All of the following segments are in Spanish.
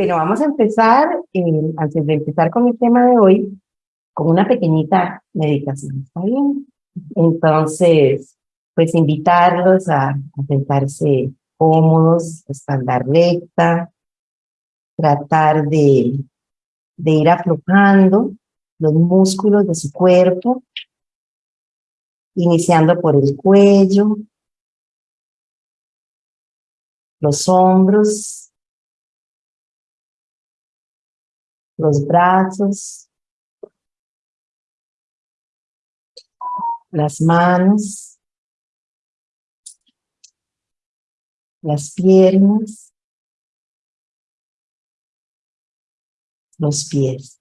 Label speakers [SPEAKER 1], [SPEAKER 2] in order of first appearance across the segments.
[SPEAKER 1] Bueno, vamos a empezar, eh, antes de empezar con el tema de hoy, con una pequeñita meditación, ¿está bien? Entonces, pues invitarlos a, sentarse cómodos, espalda recta, tratar de, de ir aflojando los músculos de su cuerpo, iniciando por el cuello, los hombros, los brazos, las manos, las piernas, los pies.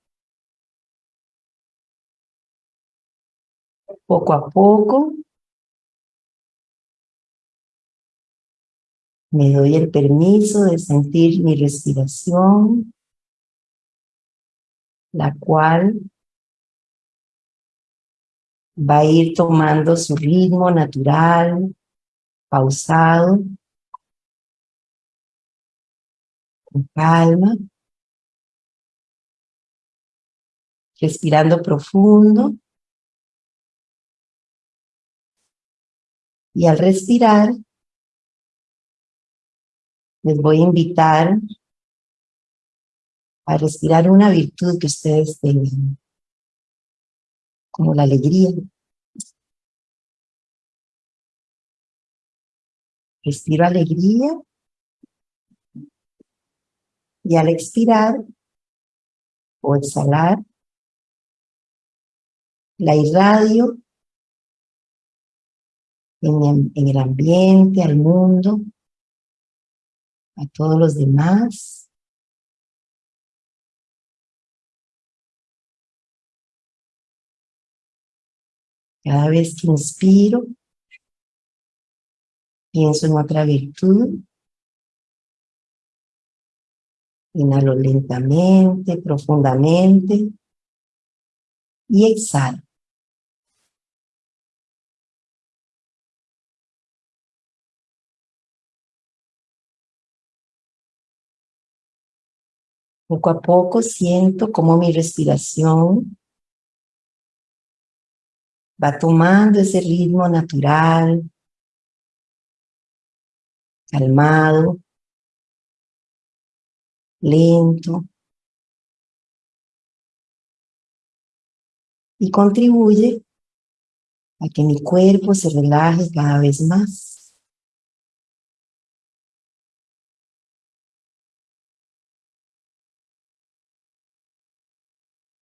[SPEAKER 1] Poco a poco me doy el permiso de sentir mi respiración, la cual va a ir tomando su ritmo natural, pausado, con calma, respirando profundo. Y al respirar, les voy a invitar a respirar una virtud que ustedes tengan, como la alegría. Respiro alegría y al expirar o exhalar, la irradio en, el ambiente, al mundo, a todos los demás. Cada vez que inspiro, pienso en otra virtud. Inhalo lentamente, profundamente y exhalo. Poco a poco siento como mi respiración va tomando ese ritmo natural, calmado, lento, y contribuye a que mi cuerpo se relaje cada vez más.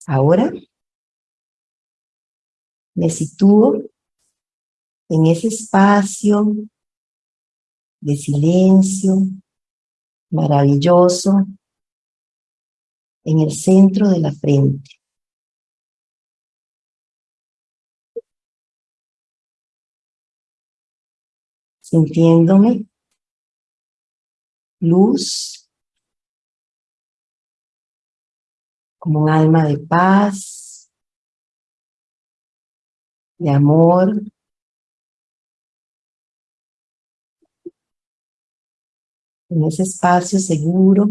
[SPEAKER 1] Ahora me sitúo en ese espacio de silencio maravilloso en el centro de la frente. Sintiéndome luz como un alma de paz, de amor, en ese espacio seguro,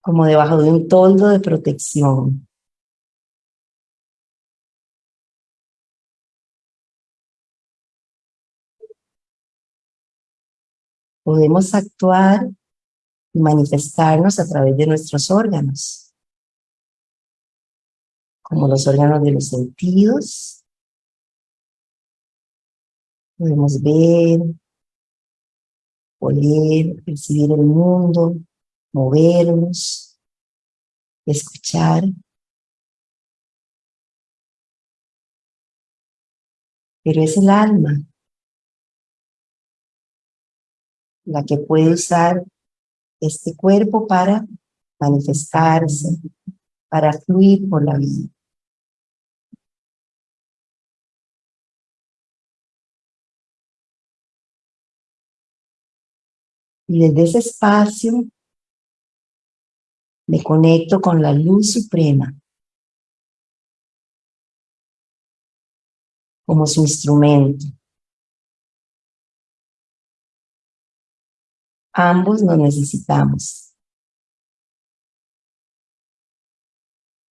[SPEAKER 1] como debajo de un toldo de protección. Podemos actuar manifestarnos a través de nuestros órganos, como los órganos de los sentidos. Podemos ver, oler, percibir el mundo, movernos, escuchar. Pero es el alma la que puede usar este cuerpo para manifestarse, para fluir por la vida. Y desde ese espacio me conecto con la luz suprema como su instrumento. Ambos nos necesitamos.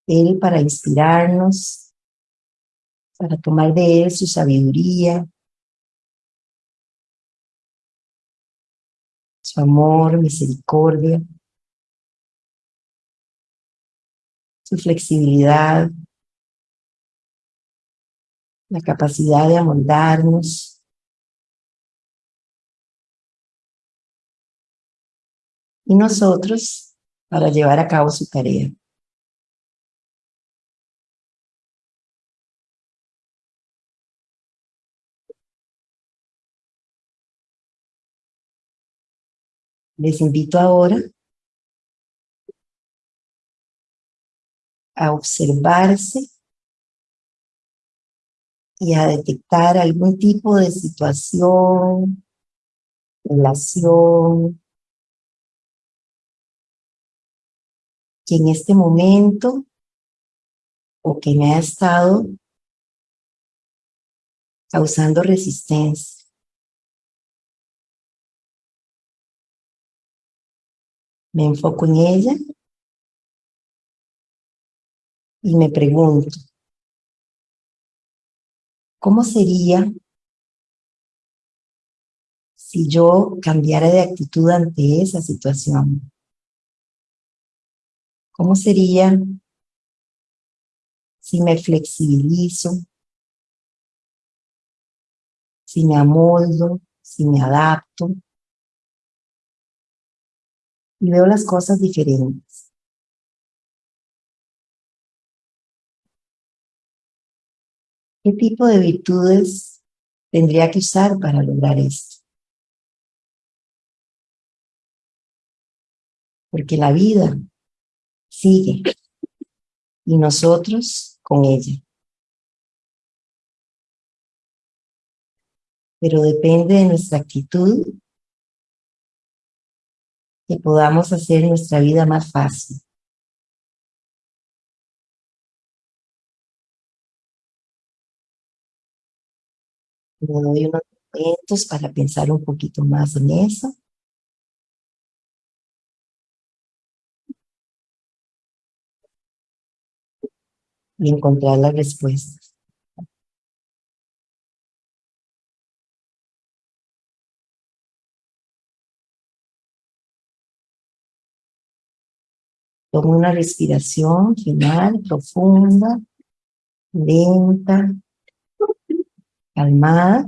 [SPEAKER 1] Él para inspirarnos, para tomar de Él su sabiduría, amor, misericordia, su flexibilidad, la capacidad de amoldarnos. Y nosotros para llevar a cabo su tarea. Les invito ahora a observarse y a detectar algún tipo de situación, relación, que en este momento o que me ha estado causando resistencia. Me enfoco en ella y me pregunto, ¿cómo sería si yo cambiara de actitud ante esa situación? ¿Cómo sería si me flexibilizo, si me amoldo, si me adapto y veo las cosas diferentes? ¿Qué tipo de virtudes tendría que usar para lograr esto? Porque la vida sigue y nosotros con ella. Pero depende de nuestra actitud que podamos hacer nuestra vida más fácil. Me doy unos momentos para pensar un poquito más en eso. Y encontrar las respuestas. Tomo una respiración final, profunda, lenta, calmada.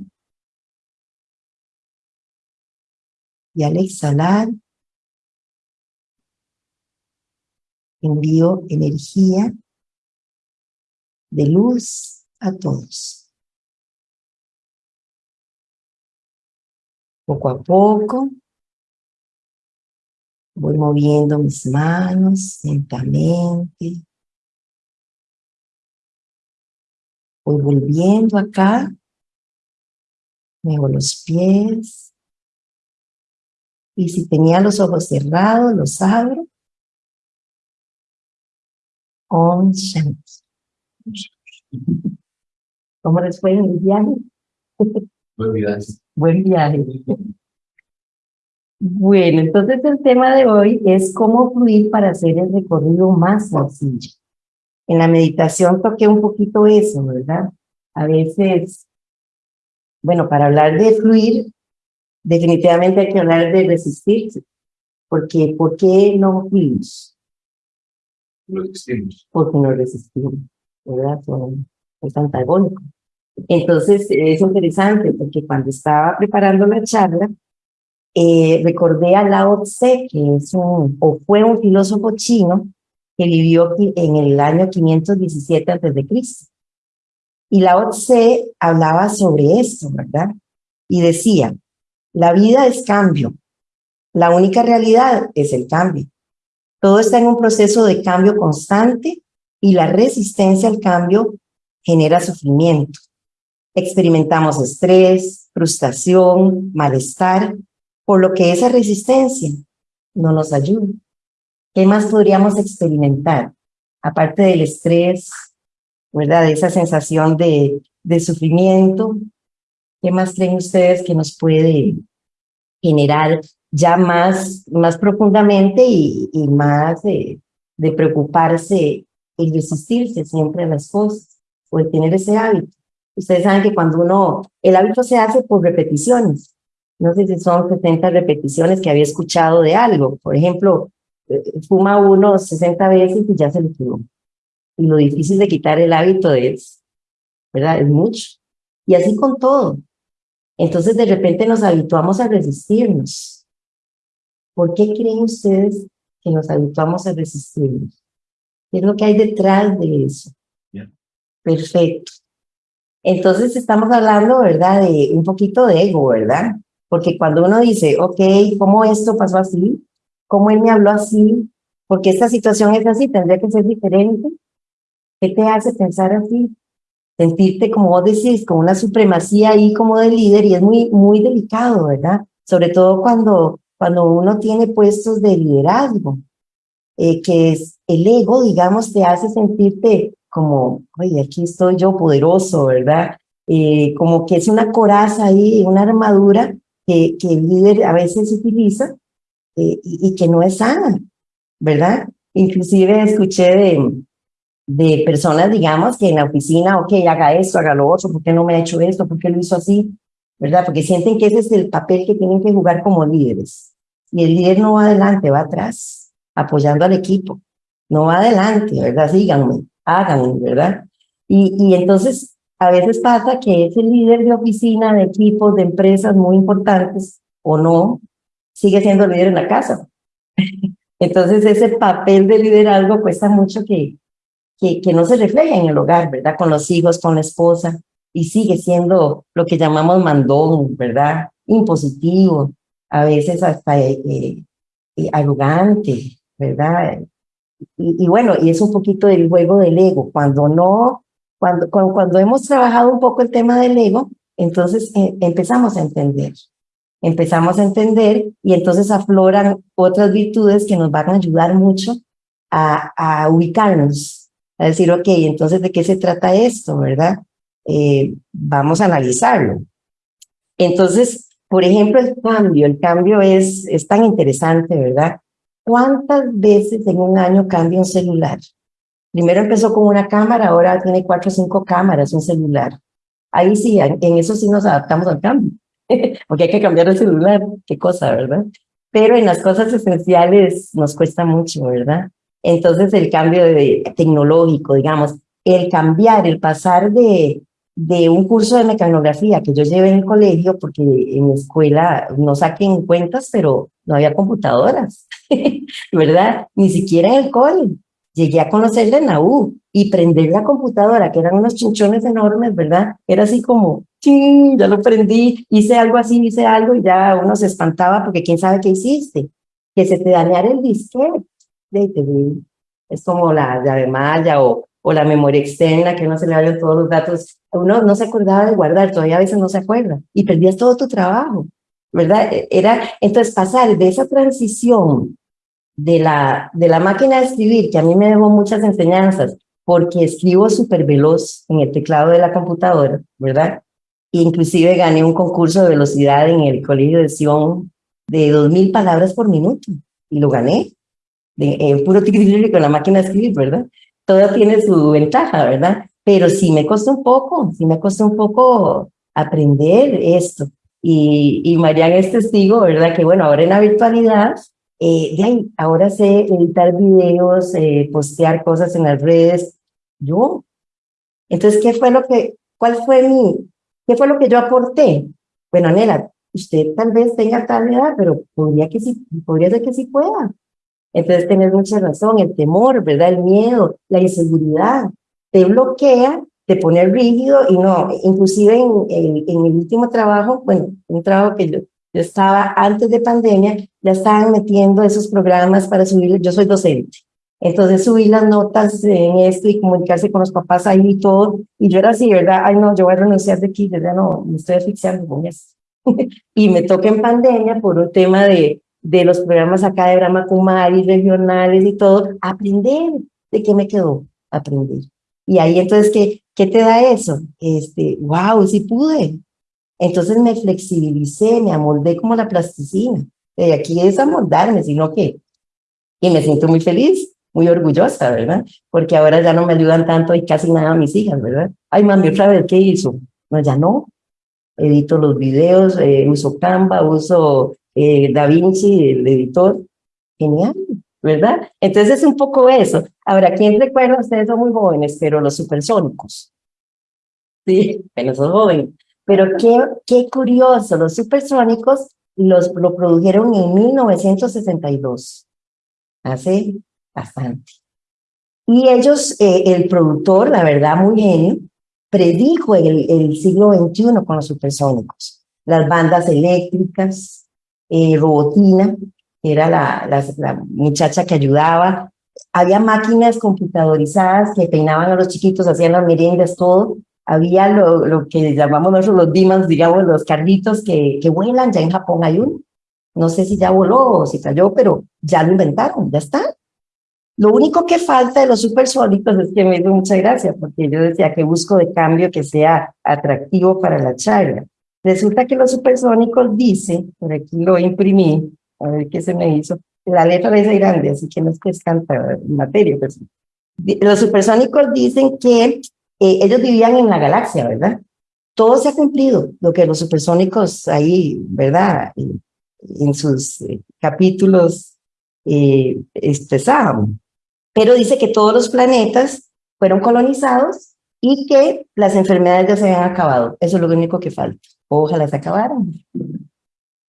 [SPEAKER 1] Y al exhalar, envío energía de luz a todos. Poco a poco, voy moviendo mis manos lentamente. Voy volviendo acá muevo los pies. Y si tenía los ojos cerrados, los abro. Om Shanti. ¿Cómo les fue en el viaje?
[SPEAKER 2] Buen viaje.
[SPEAKER 1] Buen viaje. Bueno, entonces el tema de hoy es cómo fluir para hacer el recorrido más sencillo. En la meditación toqué un poquito eso, ¿verdad? A veces bueno, para hablar de fluir, definitivamente hay que hablar de resistirse. Porque, ¿por qué no fluimos?
[SPEAKER 2] No resistimos.
[SPEAKER 1] Porque no resistimos, ¿verdad? Son, es antagónico. Entonces, es interesante porque cuando estaba preparando la charla, eh, recordé a Lao Tse, que es o fue un filósofo chino que vivió en el año 517 a.C. Y Lao Tse hablaba sobre esto, ¿verdad? Y decía, la vida es cambio, la única realidad es el cambio. Todo está en un proceso de cambio constante y la resistencia al cambio genera sufrimiento. Experimentamos estrés, frustración, malestar, por lo que esa resistencia no nos ayuda. ¿Qué más podríamos experimentar? Aparte del estrés, ¿verdad? Esa sensación de, de sufrimiento. ¿Qué más creen ustedes que nos puede generar ya más, más profundamente y, más de, de preocuparse y resistirse siempre a las cosas o el tener ese hábito. Ustedes saben que cuando uno, el hábito se hace por repeticiones. No sé si son 70 repeticiones que había escuchado de algo. Por ejemplo, eh, fuma uno 60 veces y ya se le quedó. Y lo difícil de quitar el hábito es, ¿verdad? Es mucho. Y así con todo. Entonces de repente nos habituamos a resistirnos. ¿Por qué creen ustedes que nos habituamos a resistirnos? ¿Qué es lo que hay detrás de eso? Perfecto. Entonces estamos hablando, ¿verdad? De un poquito de ego, ¿verdad? Porque cuando uno dice, ok, ¿cómo esto pasó así? ¿Cómo él me habló así? Porque esta situación es así, tendría que ser diferente. ¿Qué te hace pensar así? Sentirte, como vos decís, con una supremacía ahí como de líder y es muy, muy delicado, ¿verdad? Sobre todo cuando, cuando uno tiene puestos de liderazgo, eh, que es el ego, digamos, te hace sentirte como, oye, aquí estoy yo poderoso, ¿verdad? Eh, como que es una coraza ahí, una armadura que, que el líder a veces utiliza eh, y, y, que no es sana, ¿verdad? Inclusive escuché de, de personas, digamos, que en la oficina, ok, haga esto, haga lo otro, ¿por qué no me ha hecho esto? ¿Por qué lo hizo así? ¿Verdad? Porque sienten que ese es el papel que tienen que jugar como líderes. Y el líder no va adelante, va atrás, apoyando al equipo. No va adelante, ¿verdad? Síganme hagan, ¿verdad? Y, y entonces a veces pasa que ese líder de oficina, de equipos, de empresas muy importantes o no, sigue siendo líder en la casa. Entonces ese papel de liderazgo cuesta mucho que, que, que no se refleje en el hogar, ¿verdad? Con los hijos, con la esposa, y sigue siendo lo que llamamos mandón, ¿verdad? Impositivo, a veces hasta eh, eh, arrogante, ¿verdad? y, y, bueno, y es un poquito del juego del ego. Cuando no, cuando, cuando, cuando hemos trabajado un poco el tema del ego, entonces eh, empezamos a entender. Empezamos a entender y entonces afloran otras virtudes que nos van a ayudar mucho a, a ubicarnos, a decir, ok, entonces, ¿de qué se trata esto, verdad? Eh, vamos a analizarlo. Entonces, por ejemplo, el cambio, el cambio es, es tan interesante, ¿verdad? ¿Cuántas veces en un año cambia un celular? Primero empezó con una cámara, ahora tiene cuatro o cinco cámaras, un celular. Ahí sí, en eso sí nos adaptamos al cambio, porque hay que cambiar el celular, qué cosa, ¿verdad? Pero en las cosas esenciales nos cuesta mucho, ¿verdad? Entonces el cambio tecnológico, digamos, el cambiar, el pasar de, de un curso de mecanografía que yo llevé en el colegio, porque en mi escuela no saquen cuentas, pero no había computadoras. ¿verdad? Ni siquiera en el cole. Llegué a conocerle en la U y prender la computadora, que eran unos chinchones enormes, ¿verdad? Era así como, ¡ching! Ya lo prendí, hice algo así, hice algo y ya uno se espantaba porque quién sabe qué hiciste. Que se te dañara el disquete. Es como la llave malla o, o la memoria externa, que no se le vayan todos los datos. Uno no se acordaba de guardar, todavía a veces no se acuerda. Y perdías todo tu trabajo, ¿verdad? Era, entonces pasar de esa transición de la, de la máquina de escribir, que a mí me dejó muchas enseñanzas, porque escribo súper veloz en el teclado de la computadora, ¿verdad? Inclusive gané un concurso de velocidad en el colegio de Sion de 2.000 palabras por minuto, y lo gané, de, en puro con la máquina de escribir, ¿verdad? Todo tiene su ventaja, ¿verdad? Pero sí me costó un poco, sí me costó un poco aprender esto. Y, y Mariana es testigo, ¿verdad? Que bueno, ahora en la virtualidad eh, ahí, ahora sé editar videos, eh, postear cosas en las redes. Yo. Entonces, ¿qué fue lo que, cuál fue mi, qué fue lo que yo aporté? Bueno, Nela, usted tal vez tenga tal edad, pero podría, que sí, podría ser que sí pueda. Entonces, tenés mucha razón, el temor, ¿verdad? El miedo, la inseguridad, te bloquea, te pone rígido y no, inclusive en, en, en el último trabajo, bueno, un trabajo que yo, yo estaba, antes de pandemia, ya estaban metiendo esos programas para subir, yo soy docente, entonces subí las notas en esto y comunicarse con los papás ahí y todo, y yo era así, ¿verdad? Ay, no, yo voy a renunciar de aquí, ya no, me estoy asfixiando con y me toca en pandemia por un tema de, de los programas acá de Brahma Kumari, regionales y todo, aprender. ¿De qué me quedó? Aprender. Y ahí entonces, ¿qué, qué te da eso? Este, wow, sí pude, entonces me flexibilicé, me amoldé como la plasticina. Y aquí es amoldarme, sino que, y me siento muy feliz, muy orgullosa, ¿verdad? Porque ahora ya no me ayudan tanto y casi nada a mis hijas, ¿verdad? Ay, mami, otra vez, ¿qué hizo? No, ya no. Edito los videos, eh, uso Canva, uso eh, DaVinci, el editor. Genial, ¿verdad? Entonces es un poco eso. Ahora, ¿quién recuerda? Ustedes son muy jóvenes, pero los supersónicos. Sí, pero son jóvenes. Pero qué, qué curioso, los supersónicos los, lo produjeron en 1962, hace bastante. Y ellos, eh, el productor, la verdad, muy genio, predijo el, el siglo XXI con los supersónicos. Las bandas eléctricas, eh, Robotina, que era la, la, la, muchacha que ayudaba. Había máquinas computadorizadas que peinaban a los chiquitos, hacían las meriendas, todo había lo, lo que llamamos nosotros los dimans, digamos, los carritos que, que vuelan, ya en Japón hay uno. No sé si ya voló o si cayó, pero ya lo inventaron, ya está. Lo único que falta de los supersónicos es que me dio mucha gracia, porque yo decía que busco de cambio que sea atractivo para la charla. Resulta que los supersónicos dice, por aquí lo imprimí, a ver qué se me hizo, la letra es grande, así que no es que es tanta materia. Pues. Los supersónicos dicen que eh, ellos vivían en la galaxia, ¿verdad? Todo se ha cumplido, lo que los supersónicos ahí, ¿verdad? En, sus eh, capítulos eh, expresaban. Pero dice que todos los planetas fueron colonizados y que las enfermedades ya se habían acabado. Eso es lo único que falta. Ojalá se acabaran.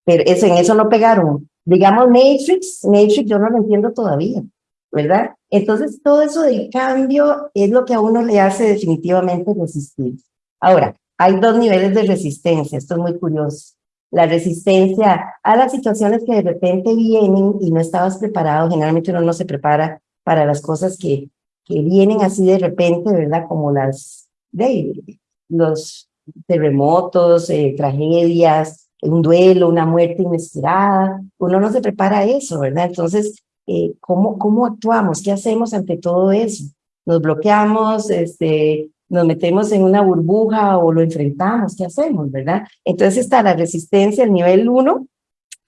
[SPEAKER 1] Pero eso, en eso no pegaron. Digamos Matrix, Matrix yo no lo entiendo todavía. ¿Verdad? Entonces, todo eso del cambio es lo que a uno le hace definitivamente resistir. Ahora, hay dos niveles de resistencia, esto es muy curioso. La resistencia a las situaciones que de repente vienen y no estabas preparado, generalmente uno no se prepara para las cosas que, que vienen así de repente, ¿verdad? Como las, de, los terremotos, eh, tragedias, un duelo, una muerte inesperada, uno no se prepara a eso, ¿verdad? Entonces, eh, ¿cómo, ¿cómo actuamos? ¿Qué hacemos ante todo eso? ¿Nos bloqueamos? Este, ¿Nos metemos en una burbuja o lo enfrentamos? ¿Qué hacemos? ¿Verdad? Entonces está la resistencia al nivel uno,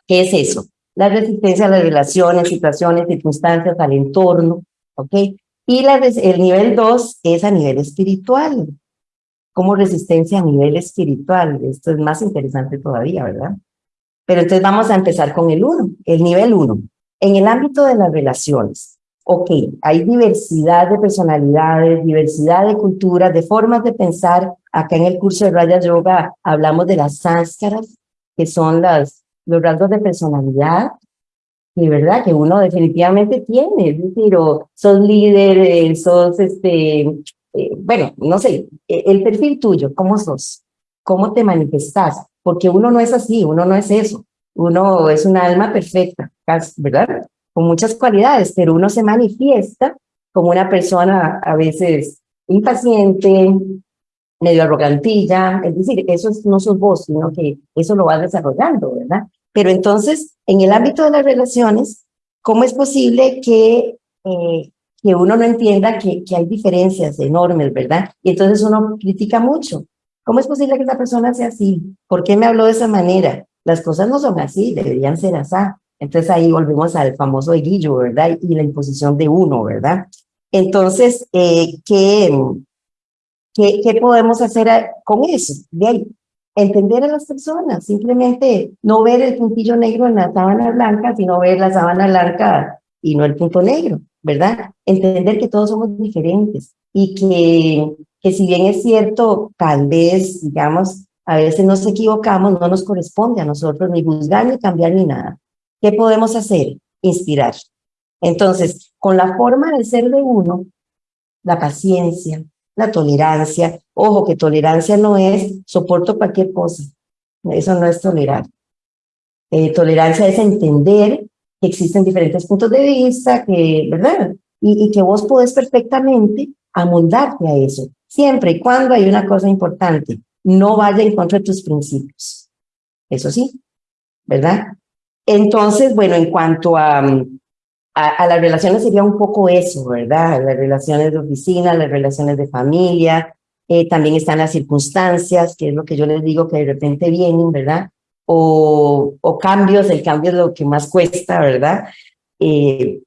[SPEAKER 1] ¿qué es eso? La resistencia a las relaciones, situaciones, circunstancias, al entorno, ¿ok? Y la, el nivel dos es a nivel espiritual, como resistencia a nivel espiritual. Esto es más interesante todavía, ¿verdad? Pero entonces vamos a empezar con el uno, el nivel uno. En el ámbito de las relaciones, ok, hay diversidad de personalidades, diversidad de culturas, de formas de pensar. Acá en el curso de Raya Yoga hablamos de las sánscaras, que son las, los rasgos de personalidad, y verdad que uno definitivamente tiene, es decir, o sos líder, sos este, eh, bueno, no sé, e, el perfil tuyo, ¿cómo sos? ¿Cómo te manifestás? Porque uno no es así, uno no es eso. Uno es una alma perfecta, ¿verdad? Con muchas cualidades, pero uno se manifiesta como una persona a veces impaciente, medio arrogantilla, es decir, eso no sos vos, sino que eso lo vas desarrollando, ¿verdad? Pero entonces, en el ámbito de las relaciones, ¿cómo es posible que, eh, que uno no entienda que, que hay diferencias enormes, ¿verdad? Y entonces uno critica mucho. ¿Cómo es posible que esa persona sea así? ¿Por qué me habló de esa manera? Las cosas no son así, deberían ser así. Entonces ahí volvemos al famoso eguillo, ¿verdad? Y la imposición de uno, ¿verdad? Entonces, eh, ¿qué, qué, qué podemos hacer con eso? De ahí, entender a las personas, simplemente no ver el puntillo negro en la sábana blanca, sino ver la sábana blanca y no el punto negro, ¿verdad? Entender que todos somos diferentes y que, que si bien es cierto, tal vez, digamos, a veces nos equivocamos, no nos corresponde a nosotros ni juzgar, ni cambiar, ni nada. ¿Qué podemos hacer? Inspirar. Entonces, con la forma de ser de uno, la paciencia, la tolerancia, ojo que tolerancia no es soporto cualquier cosa, eso no es tolerar. Eh, tolerancia es entender que existen diferentes puntos de vista, que, ¿verdad? Y, y que vos podés perfectamente amoldarte a eso, siempre y cuando hay una cosa importante, no vaya en contra de tus principios. Eso sí, ¿verdad? Entonces, bueno, en cuanto a, a, las relaciones sería un poco eso, ¿verdad? Las relaciones de oficina, las relaciones de familia, eh, también están las circunstancias, que es lo que yo les digo que de repente vienen, ¿verdad? o, o cambios, el cambio es lo que más cuesta, ¿verdad? Eh,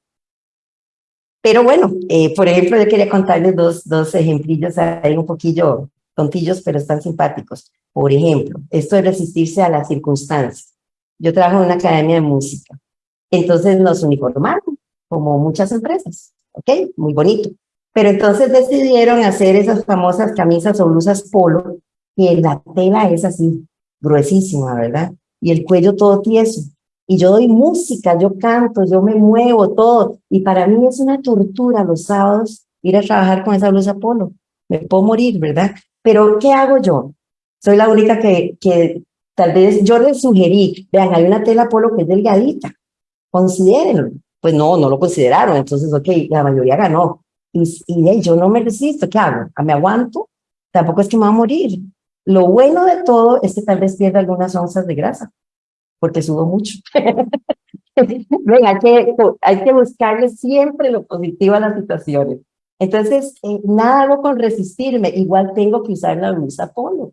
[SPEAKER 1] pero bueno, eh, por ejemplo, yo quería contarles dos, dos ejemplillos ahí un poquillo tontillos, pero están simpáticos. Por ejemplo, esto de resistirse a las circunstancias. Yo trabajo en una academia de música, entonces nos uniformaron, como muchas empresas, ¿ok? Muy bonito. Pero entonces decidieron hacer esas famosas camisas o blusas polo, y la tela es así, gruesísima, ¿verdad? Y el cuello todo tieso. Y yo doy música, yo canto, yo me muevo, todo. Y para mí es una tortura los sábados ir a trabajar con esa blusa polo. Me puedo morir, ¿verdad? Pero, ¿qué hago yo? Soy la única que, que tal vez yo les sugerí, vean, hay una tela polo que es delgadita, considérenlo. Pues no, no lo consideraron, entonces, ok, la mayoría ganó. Y, y yo no me resisto, ¿qué hago? ¿Me aguanto? Tampoco es que me va a morir. Lo bueno de todo es que tal vez pierda algunas onzas de grasa, porque sudo mucho. Venga, hay que, hay que buscarle siempre lo positivo a las situaciones. Entonces, eh, nada hago con resistirme, igual tengo que usar la blusa polo.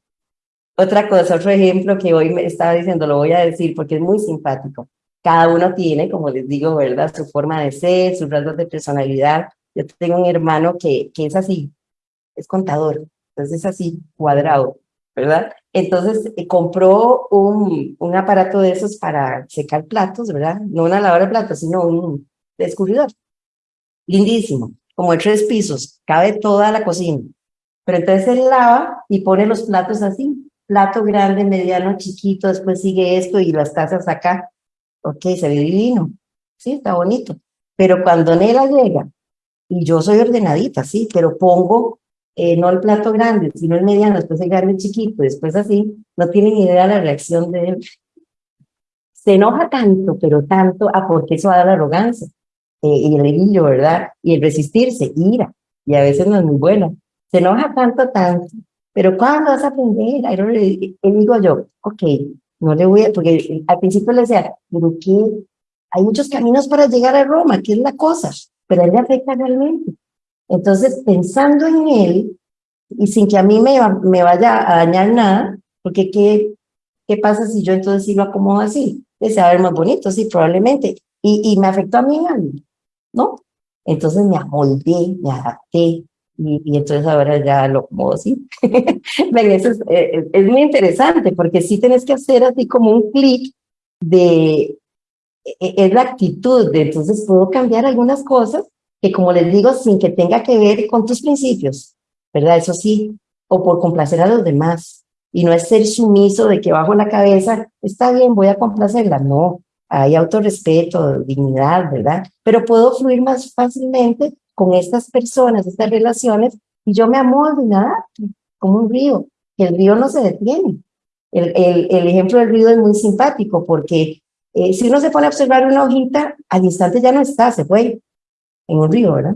[SPEAKER 1] Otra cosa, otro ejemplo que hoy me estaba diciendo, lo voy a decir porque es muy simpático. Cada uno tiene, como les digo, ¿verdad? Su forma de ser, sus rasgos de personalidad. Yo tengo un hermano que, que es así, es contador, entonces es así, cuadrado, ¿verdad? Entonces eh, compró un, un aparato de esos para secar platos, ¿verdad? No una lavadora de platos, sino un descubridor. Lindísimo como de tres pisos, cabe toda la cocina. Pero entonces él lava y pone los platos así, plato grande, mediano, chiquito, después sigue esto y las tazas acá. Ok, se ve divino. Sí, está bonito. Pero cuando Nela llega, y yo soy ordenadita, sí, pero pongo eh, no el plato grande, sino el mediano, después el grande chiquito, después así, no tienen idea de la reacción de él. Se enoja tanto, pero tanto, a porque eso va a dar arrogancia y el brillo, ¿verdad? Y el resistirse, ira, y a veces no es muy bueno. Se enoja tanto, tanto, pero ¿cuándo vas a aprender? Y digo yo, ok, no le voy a, porque al principio le decía, pero ¿qué? Hay muchos caminos para llegar a Roma, ¿qué es la cosa? Pero a él le afecta realmente. Entonces, pensando en él, y sin que a mí me, me vaya a dañar nada, porque ¿qué, qué pasa si yo entonces sí lo acomodo así? Desea ver más bonito, sí, probablemente. Y, y me afectó a mí ¿no? Entonces me amoldé, me adapté, y, entonces ahora ya lo como así. Ven, eso eh, es, muy interesante porque sí tienes que hacer así como un clic de, e, e, es la actitud, de entonces puedo cambiar algunas cosas que como les digo, sin que tenga que ver con tus principios, ¿verdad? Eso sí, o por complacer a los demás, y no es ser sumiso de que bajo la cabeza, está bien, voy a complacerla, no, hay autorrespeto, dignidad, ¿verdad? Pero puedo fluir más fácilmente con estas personas, estas relaciones, y yo me amoldo y nada, como un río, que el río no se detiene. El, el, el ejemplo del río es muy simpático porque eh, si uno se pone a observar una hojita, al instante ya no está, se fue en un río, ¿verdad?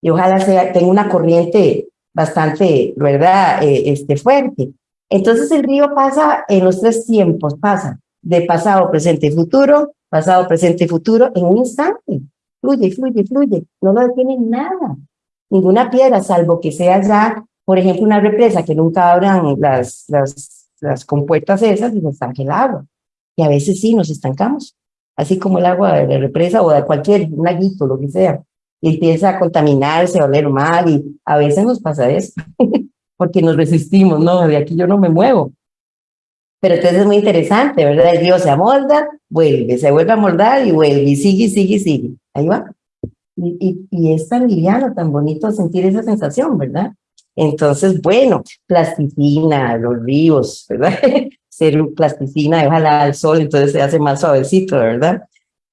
[SPEAKER 1] Y ojalá sea, tenga una corriente bastante, ¿verdad?, eh, este, fuerte. Entonces el río pasa en los tres tiempos, pasa de pasado, presente y futuro, pasado, presente y futuro, en un instante. Fluye, fluye, fluye. No lo detiene nada. Ninguna piedra, salvo que sea ya, por ejemplo, una represa que nunca abran las, las, las compuertas esas y se estanque el agua. Y a veces sí nos estancamos, así como el agua de la represa o de cualquier un laguito, lo que sea. Y empieza a contaminarse, a oler mal y a veces nos pasa eso, porque nos resistimos, no, de aquí yo no me muevo. Pero entonces es muy interesante, ¿verdad? El río se amolda, vuelve, se vuelve a moldar y vuelve, y sigue, sigue, sigue. Ahí va. Y, y, es tan liviano, tan bonito sentir esa sensación, ¿verdad? Entonces, bueno, plasticina, los ríos, ¿verdad? Ser plasticina, ojalá al sol, entonces se hace más suavecito, ¿verdad?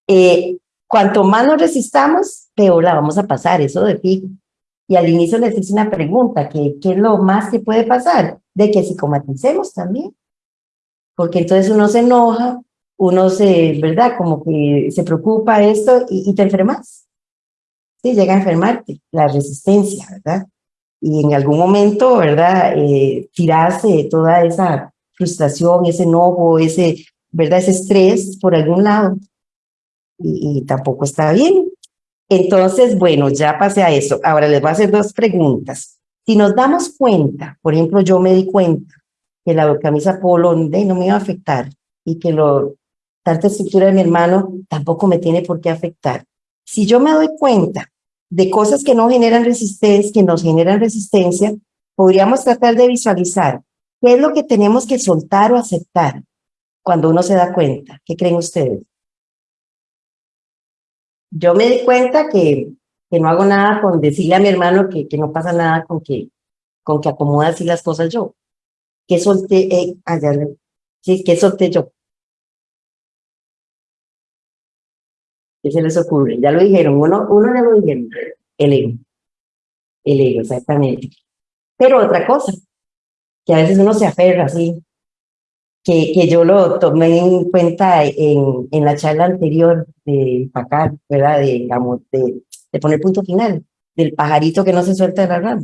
[SPEAKER 1] Eh, cuanto más nos resistamos, peor la vamos a pasar, eso de fijo. Y al inicio les hice una pregunta, ¿qué, ¿qué es lo más que puede pasar? De que psicomaticemos también porque entonces uno se enoja, uno se, ¿verdad? Como que se preocupa esto y, te enfermas. Sí, llega a enfermarte, la resistencia, ¿verdad? Y en algún momento, ¿verdad? Eh, tirarse toda esa frustración, ese enojo, ese, ¿verdad? Ese estrés por algún lado. Y, y tampoco está bien. Entonces, bueno, ya pasé a eso. Ahora les voy a hacer dos preguntas. Si nos damos cuenta, por ejemplo, yo me di cuenta que la camisa polo no me iba a afectar. y que lo, tanta estructura de mi hermano tampoco me tiene por qué afectar. Si yo me doy cuenta de cosas que no generan resistencia, que nos generan resistencia, podríamos tratar de visualizar qué es lo que tenemos que soltar o aceptar cuando uno se da cuenta. ¿Qué creen ustedes? Yo me di cuenta que, que no hago nada con decirle a mi hermano que, que no pasa nada con que, con que acomoda así las cosas yo. ¿Qué solté? Eh, allá, sí, ¿Qué solté yo? ¿Qué se les ocurre? Ya lo dijeron, uno, uno le lo dijeron, el ego. El ego, exactamente. Pero otra cosa, que a veces uno se aferra así, que, que yo lo tomé en cuenta en, en la charla anterior de Pacar, ¿verdad? De, digamos, de, de poner punto final, del pajarito que no se suelta de la rama.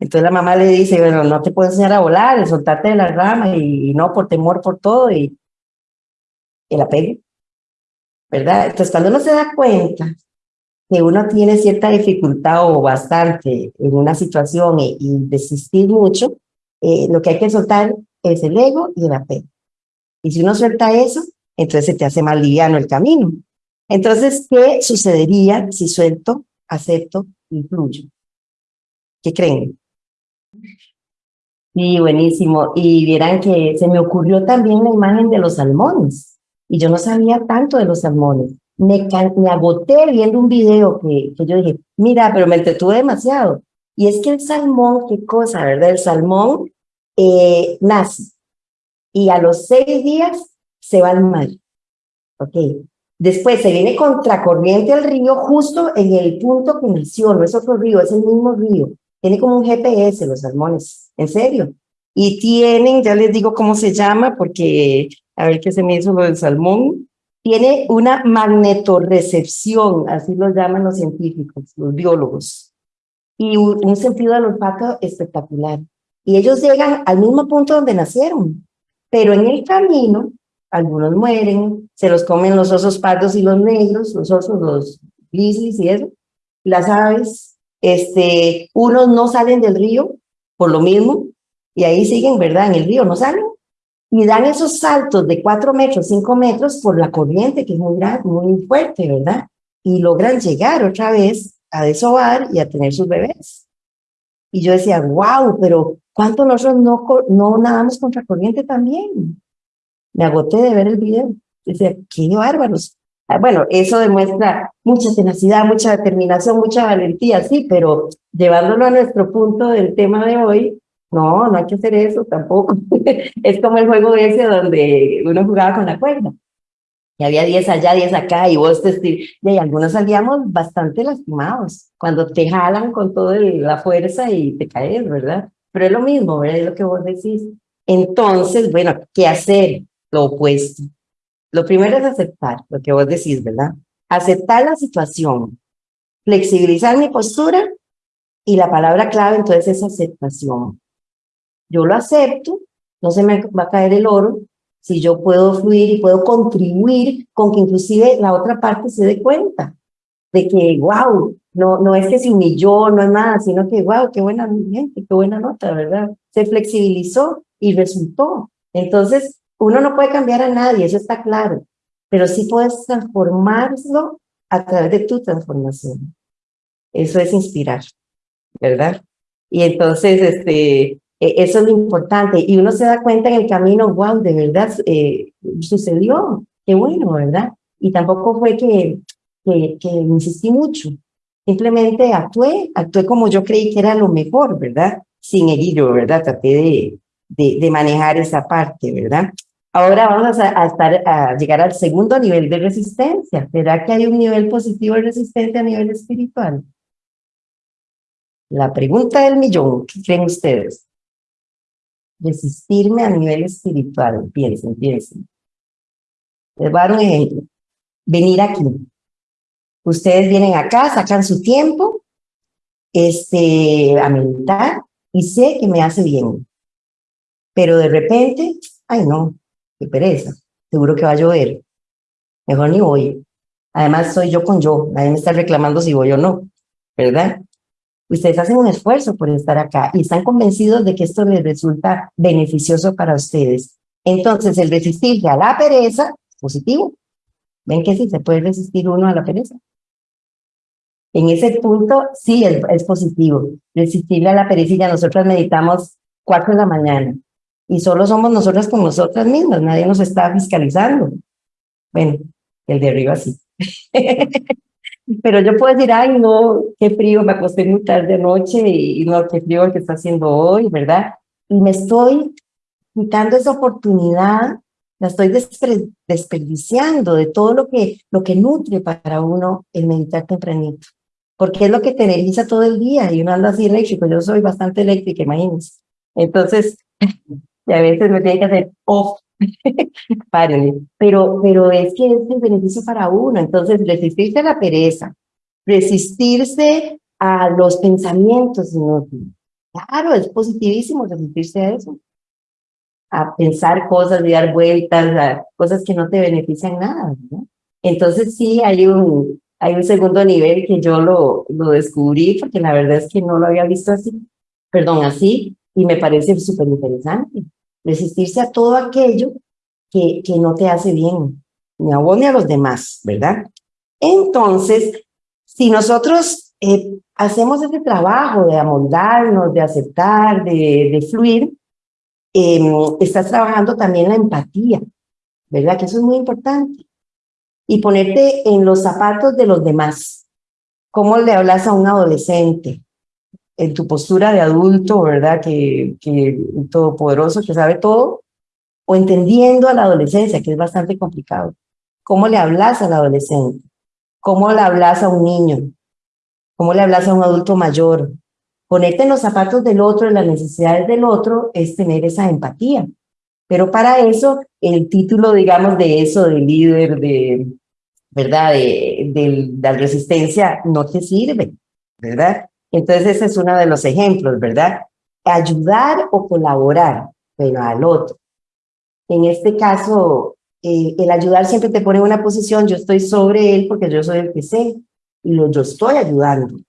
[SPEAKER 1] Entonces la mamá le dice, bueno, no te puedo enseñar a volar, soltarte de la rama y, no por temor por todo y el apego. ¿verdad? Entonces, cuando uno se da cuenta que uno tiene cierta dificultad o bastante en una situación y, desistir mucho, eh, lo que hay que soltar es el ego y el apego. Y si uno suelta eso, entonces se te hace más liviano el camino. Entonces, ¿qué sucedería si suelto, acepto y fluyo? ¿Qué creen? Sí, buenísimo. Y vieran que se me ocurrió también la imagen de los salmones y yo no sabía tanto de los salmones. Me, me agoté viendo un video que, que yo dije, mira, pero me entretuve demasiado. Y es que el salmón, qué cosa, ¿verdad? El salmón eh, nace y a los seis días se va al mar. Ok. Después se viene contracorriente al río justo en el punto que nació, no es otro río, es el mismo río. Tiene como un GPS los salmones, en serio. Y tienen, ya les digo cómo se llama, porque a ver qué se me hizo lo del salmón, tiene una magnetorrecepción, así lo llaman los científicos, los biólogos, y un sentido del olfato espectacular. Y ellos llegan al mismo punto donde nacieron, pero en el camino, algunos mueren, se los comen los osos pardos y los negros, los osos, los grizzlies y eso, las aves, este, unos no salen del río por lo mismo, y ahí siguen, ¿verdad? En el río, no salen, y dan esos saltos de cuatro metros, cinco metros por la corriente, que es muy, grande, muy fuerte, ¿verdad? Y logran llegar otra vez a desovar y a tener sus bebés. Y yo decía, wow, pero ¿cuánto nosotros no, no nadamos contra corriente también? Me agoté de ver el video. Decía, qué bárbaros. Ah, bueno, eso demuestra mucha tenacidad, mucha determinación, mucha valentía, sí, pero llevándolo a nuestro punto del tema de hoy, no, no hay que hacer eso tampoco. es como el juego ese donde uno jugaba con la cuerda. Y había 10 allá, 10 acá, y vos te... Y algunos salíamos bastante lastimados, cuando te jalan con toda la fuerza y te caes, ¿verdad? Pero es lo mismo, ¿verdad? Es lo que vos decís. Entonces, bueno, ¿qué hacer? Lo opuesto. Lo primero es aceptar lo que vos decís, ¿verdad? Aceptar la situación, flexibilizar mi postura y la palabra clave entonces es aceptación yo lo acepto, no se me va a caer el oro, si yo puedo fluir y puedo contribuir con que inclusive la otra parte se dé cuenta de que, wow, no, no es que se humilló, no es nada, sino que, wow, qué buena gente, qué buena nota, ¿verdad? Se flexibilizó y resultó. Entonces, uno no puede cambiar a nadie, eso está claro, pero sí puedes transformarlo a través de tu transformación. Eso es inspirar, ¿verdad? Y entonces, este, e, eso es lo importante. Y uno se da cuenta en el camino, wow, de verdad eh, sucedió. Qué bueno, ¿verdad? Y tampoco fue que, que, insistí mucho. Simplemente actué, actué como yo creí que era lo mejor, ¿verdad? Sin herirlo, ¿verdad? Traté de, de, de, manejar esa parte, ¿verdad? Ahora vamos a, llegar al segundo nivel de resistencia. ¿Será que hay un nivel positivo de resistencia a nivel espiritual? La pregunta del millón, ¿qué creen ustedes? resistirme a nivel espiritual. Piensen, piensen. Les voy a dar un ejemplo. Venir aquí. Ustedes vienen acá, sacan su tiempo este, a meditar y sé que me hace bien. Pero de repente, ay no, qué pereza, seguro que va a llover. Mejor ni voy. Además, soy yo con yo, nadie me está reclamando si voy o no, ¿verdad? Ustedes hacen un esfuerzo por estar acá y están convencidos de que esto les resulta beneficioso para ustedes. Entonces, el resistirse a la pereza positivo. ¿Ven que sí se puede resistir uno a la pereza? En ese punto, sí, es, positivo. Resistirle a la ya nosotros meditamos cuatro de la mañana. Y solo somos nosotras con nosotras mismas, nadie nos está fiscalizando. Bueno, el de arriba sí. Pero yo puedo decir, ay, no, qué frío, me acosté muy tarde anoche y no, qué frío que está haciendo hoy, ¿verdad? Y me estoy quitando esa oportunidad, la estoy desperdiciando de todo lo que, lo que nutre para uno el meditar tempranito. Porque es lo que te energiza todo el día y uno anda así eléctrico. Yo soy bastante eléctrica, imagínense. Entonces, y a veces me tiene que hacer off Párenle. Pero, pero es que es el beneficio para uno. Entonces, resistirse a la pereza, resistirse a los pensamientos inútiles. Claro, es positivísimo resistirse a eso. A pensar cosas y dar vueltas, a cosas que no te benefician nada. ¿no? Entonces, sí, hay un, hay un segundo nivel que yo lo, lo descubrí, porque la verdad es que no lo había visto así, perdón, así, y me parece súper interesante resistirse a todo aquello que, que no te hace bien, ni a vos ni a los demás, ¿verdad? Entonces, si nosotros eh, hacemos ese trabajo de amoldarnos, de aceptar, de, de fluir, eh, estás trabajando también la empatía, ¿verdad? Que eso es muy importante. Y ponerte en los zapatos de los demás. ¿Cómo le hablas a un adolescente? En tu postura de adulto, ¿verdad? Que, que todopoderoso, que sabe todo, o entendiendo a la adolescencia, que es bastante complicado. ¿Cómo le hablas al adolescente? ¿Cómo le hablas a un niño? ¿Cómo le hablas a un adulto mayor? Ponerte en los zapatos del otro, en las necesidades del otro, es tener esa empatía. Pero para eso, el título, digamos, de eso, de líder, de, ¿verdad? De, de la resistencia, no te sirve, ¿verdad? Entonces ese es uno de los ejemplos, ¿verdad? Ayudar o colaborar, pero al otro. En este caso, eh, el ayudar siempre te pone en una posición, yo estoy sobre él porque yo soy el que sé, y lo, yo estoy ayudando.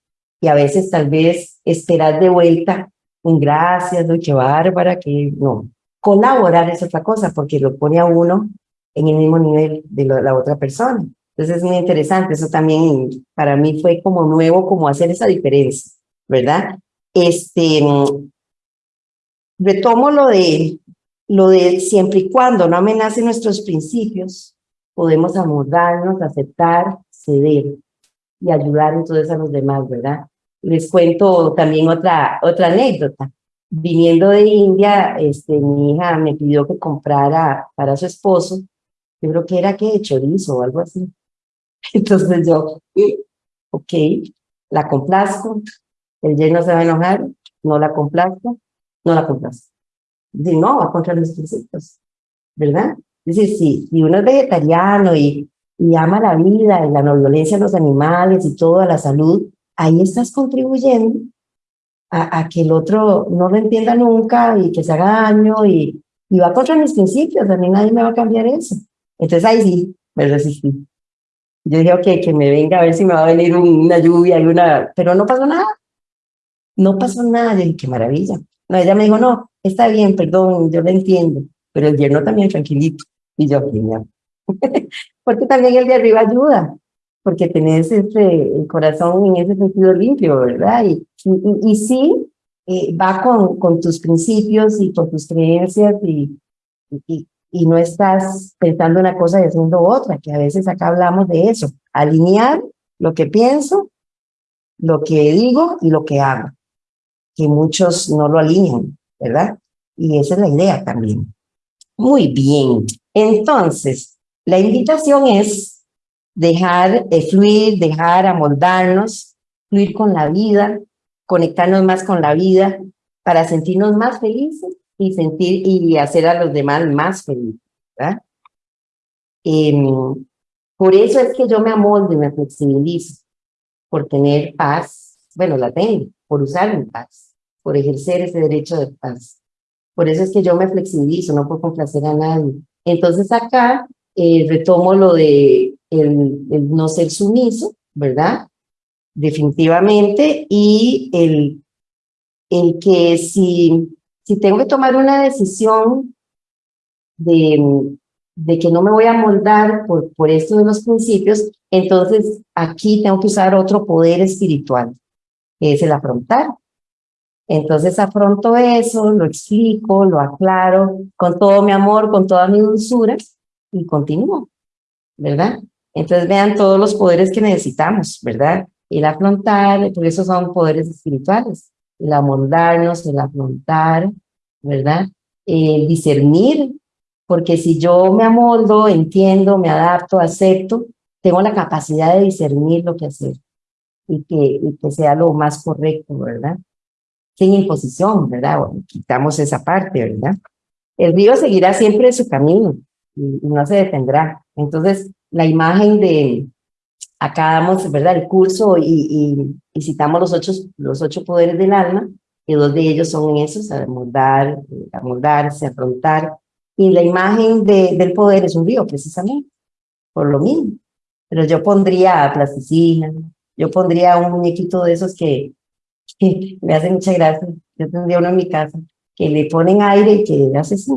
[SPEAKER 1] Y a veces tal vez esperar de vuelta un gracias, doy qué bárbara, que no. Colaborar es otra cosa porque lo pone a uno en el mismo nivel de la otra persona. Entonces es muy interesante, eso también para mí fue como nuevo, como hacer esa diferencia, ¿verdad? Este, retomo lo de, lo de siempre y cuando no amenacen nuestros principios, podemos amoldarnos, aceptar, ceder y ayudar entonces a los demás, ¿verdad? Les cuento también otra, otra anécdota. Viniendo de India, este, mi hija me pidió que comprara para su esposo, yo creo que era que chorizo o algo así. Entonces yo, ok, la complazco, el lleno se va a enojar, no la complazco, no la complazco. Dice, no, va contra mis principios, ¿verdad? Dice, sí, si uno es vegetariano y, y ama la vida y la no violencia a los animales y toda la salud, ahí estás contribuyendo a, a, que el otro no lo entienda nunca y que se haga daño y, y va contra mis principios, a mí nadie me va a cambiar eso. Entonces ahí sí, me resistí. Yo dije, ok, que me venga a ver si me va a venir una lluvia y una... Pero no pasó nada. No pasó nada. Yo dije, qué maravilla. No, ella me dijo, no, está bien, perdón, yo lo entiendo. Pero el yerno también tranquilito. Y yo, genial. porque también el de arriba ayuda. Porque tenés ese, el corazón en ese sentido limpio, ¿verdad? Y, y, y sí, eh, va con, con tus principios y con tus creencias y, y, y no estás pensando una cosa y haciendo otra, que a veces acá hablamos de eso, alinear lo que pienso, lo que digo y lo que hago, que muchos no lo alinean, ¿verdad? Y esa es la idea también. Muy bien, entonces, la invitación es dejar de fluir, dejar amoldarnos, fluir con la vida, conectarnos más con la vida para sentirnos más felices y sentir y hacer a los demás más felices, ¿verdad? Em, por eso es que yo me amoldo y me flexibilizo, por tener paz, bueno, la tengo, por usar mi paz, por ejercer ese derecho de paz. Por eso es que yo me flexibilizo, no por complacer a nadie. Entonces acá eh, retomo lo de el, el no ser sumiso, ¿verdad? Definitivamente, y el, el que si si tengo que tomar una decisión de, que no me voy a moldar por, por esto de los principios, entonces aquí tengo que usar otro poder espiritual, que es el afrontar. Entonces afronto eso, lo explico, lo aclaro con todo mi amor, con toda mi dulzura y continúo, ¿verdad? Entonces vean todos los poderes que necesitamos, ¿verdad? El afrontar, por eso son poderes espirituales, el amoldarnos, el afrontar, ¿verdad? El discernir, porque si yo me amoldo, entiendo, me adapto, acepto, tengo la capacidad de discernir lo que hacer y que, y que sea lo más correcto, ¿verdad? Sin imposición, ¿verdad? Bueno, quitamos esa parte, ¿verdad? El río seguirá siempre su camino y no se detendrá. Entonces, la imagen de, acá damos, ¿verdad?, el curso y, y, citamos los ocho, los ocho poderes del alma, y dos de ellos son esos, amoldar, amoldarse, afrontar, y la imagen de, del poder es un río, precisamente, por lo mismo. Pero yo pondría plasticina, yo pondría un muñequito de esos que, que me hace mucha gracia, yo tendría uno en mi casa, que le ponen aire y que hace así,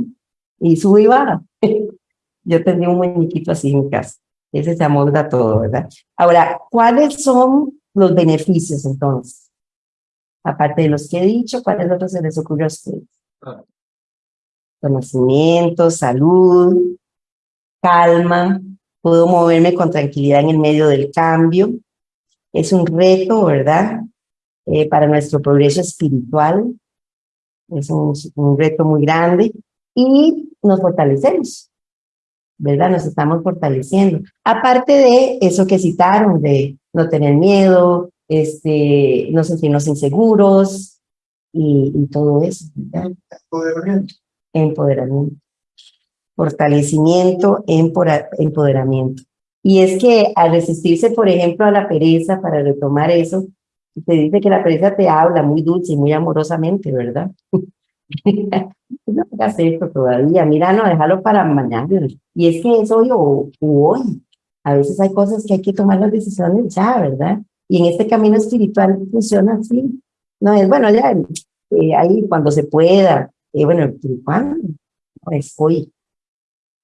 [SPEAKER 1] y sube y baja. yo tendría un muñequito así en mi casa. Ese se amolda todo, ¿verdad? Ahora, ¿cuáles son los beneficios entonces? Aparte de los que he dicho, ¿cuáles otros se les ocurre a ustedes? Conocimiento, salud, calma, puedo moverme con tranquilidad en el medio del cambio. Es un reto, ¿verdad? Eh, para nuestro progreso espiritual. Es un, un reto muy grande y nos fortalecemos. ¿Verdad? Nos estamos fortaleciendo. Aparte de eso que citaron, de no tener miedo, este, no sentirnos inseguros y, y todo eso. Empoderamiento. Empoderamiento. Fortalecimiento, empoderamiento. Y es que al resistirse, por ejemplo, a la pereza, para retomar eso, te dice que la pereza te habla muy dulce y muy amorosamente, ¿verdad? no hagas esto todavía, mira, no, déjalo para mañana. Y es que es hoy o, hoy. A veces hay cosas que hay que tomar las decisiones ya, ¿verdad? Y en este camino espiritual funciona así. No es, bueno, ya, eh, ahí cuando se pueda. Eh, bueno, ¿cuándo? es hoy.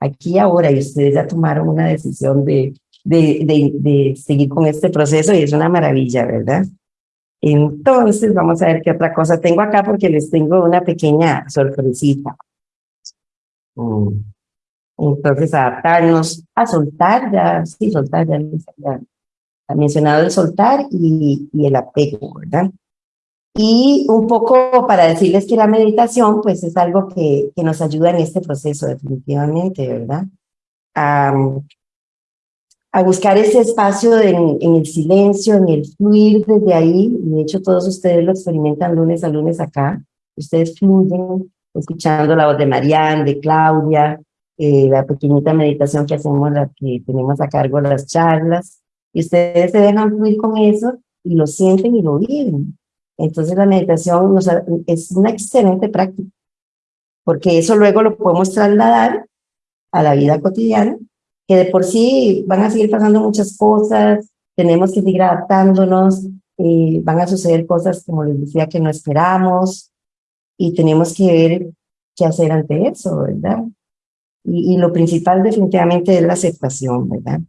[SPEAKER 1] Aquí ahora, y ustedes ya tomaron una decisión de, de, de, de seguir con este proceso y es una maravilla, ¿verdad? Entonces, vamos a ver qué otra cosa tengo acá porque les tengo una pequeña sorpresita. Mm. Entonces, adaptarnos a soltar, ya, sí, soltar, ya, ya ha mencionado el soltar y, y, el apego, ¿verdad? Y un poco para decirles que la meditación, pues es algo que, que nos ayuda en este proceso definitivamente, ¿verdad? A buscar ese espacio en, el silencio, en el fluir desde ahí, y de hecho todos ustedes lo experimentan lunes a lunes acá, ustedes fluyen escuchando la voz de Marianne, de Claudia, eh, la pequeñita meditación que hacemos, la que tenemos a cargo las charlas, y ustedes se dejan fluir con eso y lo sienten y lo viven. Entonces la meditación es una excelente práctica, porque eso luego lo podemos trasladar a la vida cotidiana que de por sí van a seguir pasando muchas cosas, tenemos que seguir adaptándonos, van a suceder cosas, como les decía, que no esperamos, y tenemos que ver qué hacer ante eso, ¿verdad? Y, y lo principal definitivamente es la aceptación, ¿verdad?